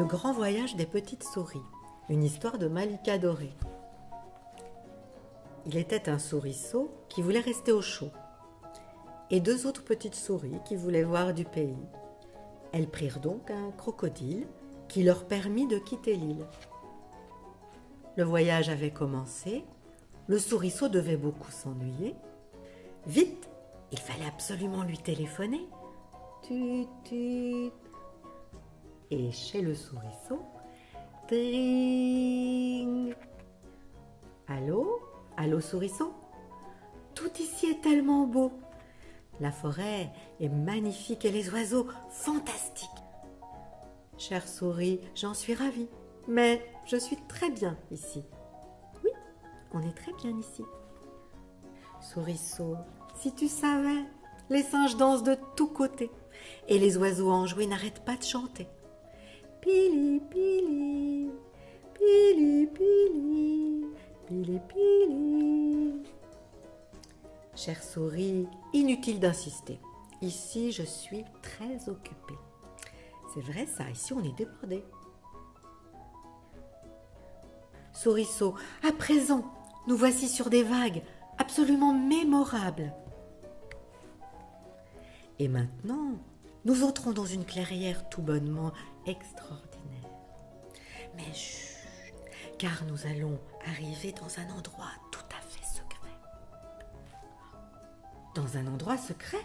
grand voyage des petites souris, une histoire de Malika Doré. Il était un souriceau qui voulait rester au chaud et deux autres petites souris qui voulaient voir du pays. Elles prirent donc un crocodile qui leur permit de quitter l'île. Le voyage avait commencé, le souriceau devait beaucoup s'ennuyer. Vite, il fallait absolument lui téléphoner. Et chez le souriceau, tring. Allô? Allô souriceau? Tout ici est tellement beau. La forêt est magnifique et les oiseaux fantastiques. Chère souris, j'en suis ravie, mais je suis très bien ici. Oui, on est très bien ici. Souriceau, si tu savais, les singes dansent de tous côtés et les oiseaux enjoués n'arrêtent pas de chanter. Pili, pili, pili, pili, pili, pili. Chère souris, inutile d'insister. Ici, je suis très occupée. C'est vrai ça, ici on est débordé. Souriceau, à présent, nous voici sur des vagues absolument mémorables. Et maintenant, nous entrons dans une clairière tout bonnement extraordinaire. Mais chut, car nous allons arriver dans un endroit tout à fait secret. Dans un endroit secret?